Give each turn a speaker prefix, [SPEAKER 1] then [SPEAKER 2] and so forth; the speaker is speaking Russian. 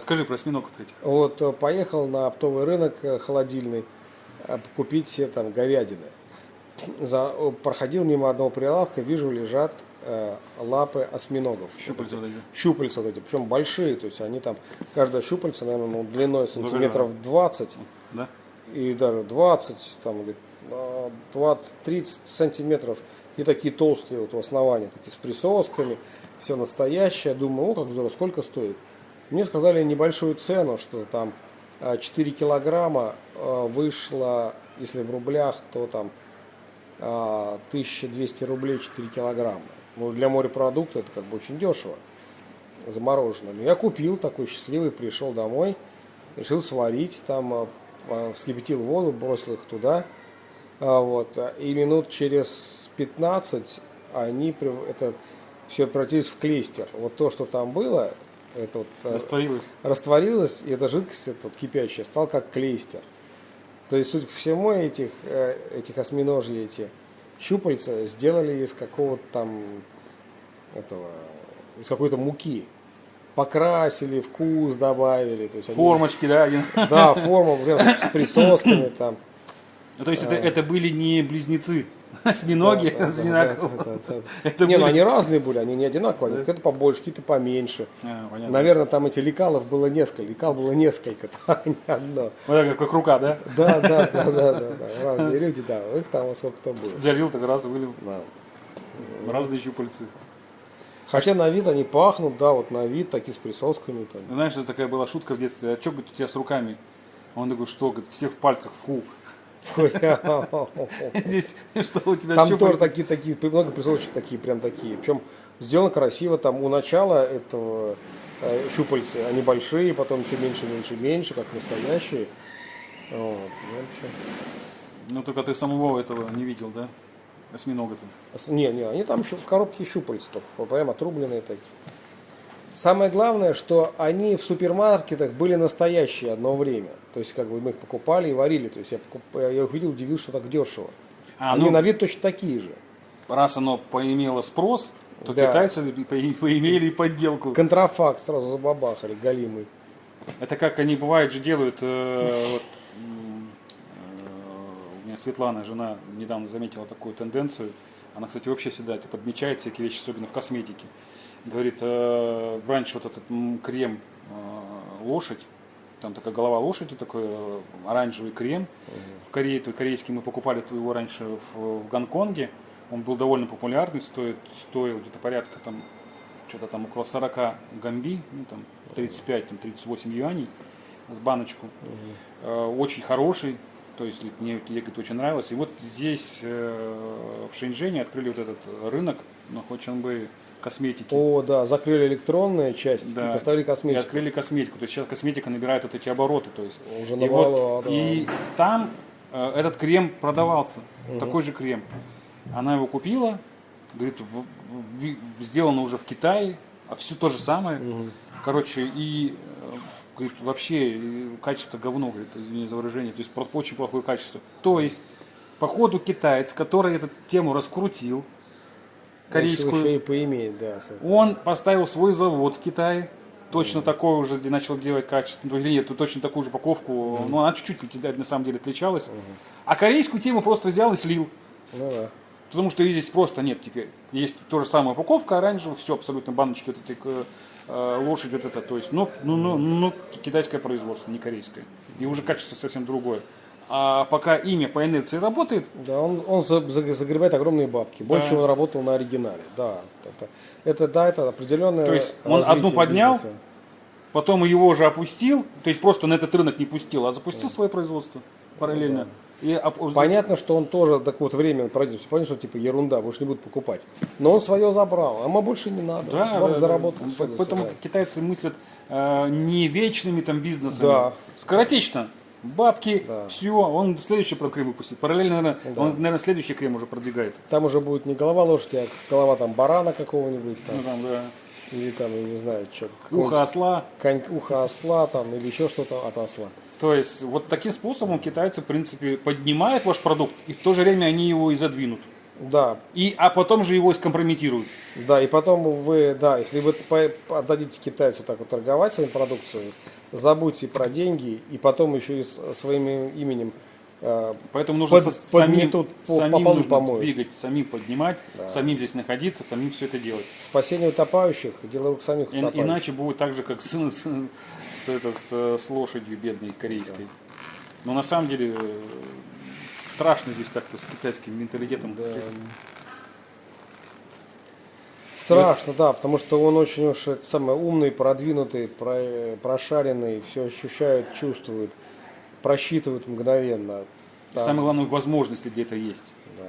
[SPEAKER 1] Расскажи про осьминогов этих.
[SPEAKER 2] Вот э, поехал на оптовый рынок э, холодильный э, купить себе там говядины. За, проходил мимо одного прилавка, вижу, лежат э, лапы осьминогов.
[SPEAKER 1] Щупальца вот эти.
[SPEAKER 2] Щупальца вот эти, причем большие, то есть они там, каждая щупальца, наверное, ну, длиной сантиметров 20,
[SPEAKER 1] Да?
[SPEAKER 2] и даже 20, там, или 20-30 сантиметров, и такие толстые вот в основании, такие с присосками, все настоящее. Думаю, о, как здорово, сколько стоит? Мне сказали небольшую цену, что там а, 4 килограмма а, вышло, если в рублях, то там а, 1200 рублей 4 килограмма. Ну, для морепродукта это как бы очень дешево, замороженное. Но я купил такой счастливый, пришел домой, решил сварить, там а, а, вскипятил воду, бросил их туда. А, вот, а, и минут через 15 они, это все превратились в клейстер. Вот то, что там было, это вот, а,
[SPEAKER 1] Растворилось.
[SPEAKER 2] растворилась, и эта жидкость, эта вот кипящая, стала как клейстер. То есть, суть по всему, этих, э, этих осьминожьи, эти щупальца сделали из какого-то там, этого, из какой-то муки. Покрасили, вкус добавили. То есть они-
[SPEAKER 1] Формочки, да? один.
[SPEAKER 2] Да, форма прям с, с присосками там.
[SPEAKER 1] Ну, То есть это, это были не близнецы, осьминоги
[SPEAKER 2] Да, Не, ну они разные были, они не одинаковые. Какие-то побольше, какие-то поменьше.
[SPEAKER 1] А.
[SPEAKER 2] Наверное, там эти лекалов было несколько. Лекал было несколько, там не одно.
[SPEAKER 1] Вот так, как рука, да?
[SPEAKER 2] Да, да, да, да, да. Разные люди, да. Их там во сколько-то было.
[SPEAKER 1] Залил, так раз вылил. Разные щупальцы.
[SPEAKER 2] Хотя на вид они пахнут, да, вот на вид такие с присосками. Там.
[SPEAKER 1] Знаешь, это такая была шутка в детстве. А что, говорит, у тебя с руками? Он такой, что, говорит, все в пальцах, фу. Здесь что у тебя
[SPEAKER 2] Там тоже такие, такие, много присосочек такие, прям такие. Причем сделано красиво, там у начала этого э, щупальцы, они большие, потом все меньше, меньше, меньше, как настоящие. Вот, ну,
[SPEAKER 1] только ты самого этого не видел, да? Осьминога-то.
[SPEAKER 2] Не, не, они там в коробке щупальца только, прям отрубленные такие. Самое главное, что они в супермаркетах были настоящие одно время. То есть, как бы мы их покупали и варили. То есть, я, покуп- я их видел, удивился, что так дешево.
[SPEAKER 1] А,
[SPEAKER 2] они
[SPEAKER 1] ну,
[SPEAKER 2] на вид точно такие же.
[SPEAKER 1] раз оно поимело спрос, то
[SPEAKER 2] Да.
[SPEAKER 1] китайцы по- поимели подделку.
[SPEAKER 2] Контрафакт сразу забабахали, галимый.
[SPEAKER 1] Это как они бывает же делают. э, вот, э, меня Светлана, жена, недавно заметила такую тенденцию. Она, кстати, вообще всегда это подмечает, всякие вещи, особенно в косметике. Говорит, э, раньше вот этот крем э, лошадь, там такая голова лошади, такой э, оранжевый крем. В Корее, то корейский мы покупали его раньше в, в Гонконге. Он был довольно популярный, стоит, стоил где-то порядка там что-то там около 40 гамби, ну там 35, там 38 юаней с баночку. Э, Очень хороший, то есть мне говорит, очень нравилось. И вот здесь э, в Шэньчжэне открыли вот этот рынок, ну хоть он бы косметики.
[SPEAKER 2] О, да, закрыли электронную часть
[SPEAKER 1] Да.
[SPEAKER 2] и поставили
[SPEAKER 1] И
[SPEAKER 2] косметику.
[SPEAKER 1] открыли косметику. То есть сейчас косметика набирает вот эти обороты. То есть.
[SPEAKER 2] Уже
[SPEAKER 1] и,
[SPEAKER 2] навало,
[SPEAKER 1] вот,
[SPEAKER 2] да.
[SPEAKER 1] и там э, этот крем продавался, такой же крем. Она его купила, говорит, сделано уже в Китае, а все то же самое. Короче, и э, говорит, вообще э, качество говно, говорит, извини за выражение, то есть очень плохое качество. То есть, по ходу китаец, который эту тему раскрутил, корейскую,
[SPEAKER 2] Еще и поимеет, да.
[SPEAKER 1] он поставил свой завод в Китае, точно такой уже начал делать качественно, или нет, точно такую же упаковку, но она чуть-чуть на самом деле отличалась. А корейскую тему просто взял и слил.
[SPEAKER 2] Ну да.
[SPEAKER 1] Потому что ее здесь просто нет теперь. Есть то же самая упаковка оранжевая, все абсолютно баночки вот этой э, лошадь вот это, то есть, ну, ну, ну, ну, китайское производство, не корейское. И уже качество совсем другое. А пока имя по инерции работает,
[SPEAKER 2] Да, он, он за- за- загребает огромные бабки. Больше
[SPEAKER 1] Да.
[SPEAKER 2] он работал на оригинале. Да. Это, это да, это определенное.
[SPEAKER 1] То есть он одну поднял,
[SPEAKER 2] бизнеса.
[SPEAKER 1] потом его уже опустил, то есть просто на этот рынок не пустил, а запустил свое производство параллельно. И оп-
[SPEAKER 2] Понятно, что он тоже так вот время пройдет. Понятно, что типа ерунда, больше не будут покупать. Но он свое забрал, а мы больше не надо.
[SPEAKER 1] Да,
[SPEAKER 2] Вам
[SPEAKER 1] да,
[SPEAKER 2] заработал.
[SPEAKER 1] да. Поэтому
[SPEAKER 2] свидания.
[SPEAKER 1] китайцы мыслят э, не вечными там бизнесами.
[SPEAKER 2] Да.
[SPEAKER 1] Скоротечно. Бабки,
[SPEAKER 2] Да.
[SPEAKER 1] все, он следующий про крем выпустит. Параллельно, наверное,
[SPEAKER 2] Да.
[SPEAKER 1] он, наверное, следующий крем уже продвигает.
[SPEAKER 2] Там уже будет не голова лошади, а голова там барана какого-нибудь там.
[SPEAKER 1] Ну, там, да.
[SPEAKER 2] Или там, я не знаю, что.
[SPEAKER 1] Ухо осла.
[SPEAKER 2] ухо осла там, или еще что-то от осла.
[SPEAKER 1] То есть вот таким способом китайцы, в принципе, поднимают ваш продукт, и в то же время они его и задвинут.
[SPEAKER 2] Да,
[SPEAKER 1] И, а потом же его скомпрометируют.
[SPEAKER 2] да, и потом вы, да, если вы отдадите китайцу так вот торговать своей продукцией, забудьте про деньги и потом еще и своим именем э,
[SPEAKER 1] Поэтому нужно
[SPEAKER 2] Под-
[SPEAKER 1] самим,
[SPEAKER 2] по-
[SPEAKER 1] самим
[SPEAKER 2] по
[SPEAKER 1] нужно
[SPEAKER 2] помоют.
[SPEAKER 1] двигать, самим поднимать,
[SPEAKER 2] Да.
[SPEAKER 1] самим здесь находиться, самим все это делать.
[SPEAKER 2] спасение утопающих, дело рук самих
[SPEAKER 1] И-
[SPEAKER 2] утопающих.
[SPEAKER 1] иначе будет так же, как с, с- с это, с- с лошадью бедной корейской. Но на самом деле э, страшно здесь так-то с китайским менталитетом.
[SPEAKER 2] Да. Страшно, да, потому что он очень уж это самый умный, продвинутый, про- прошаренный, все ощущает, чувствует, просчитывает мгновенно. Там,
[SPEAKER 1] Самое главное, возможности где-то есть.
[SPEAKER 2] да.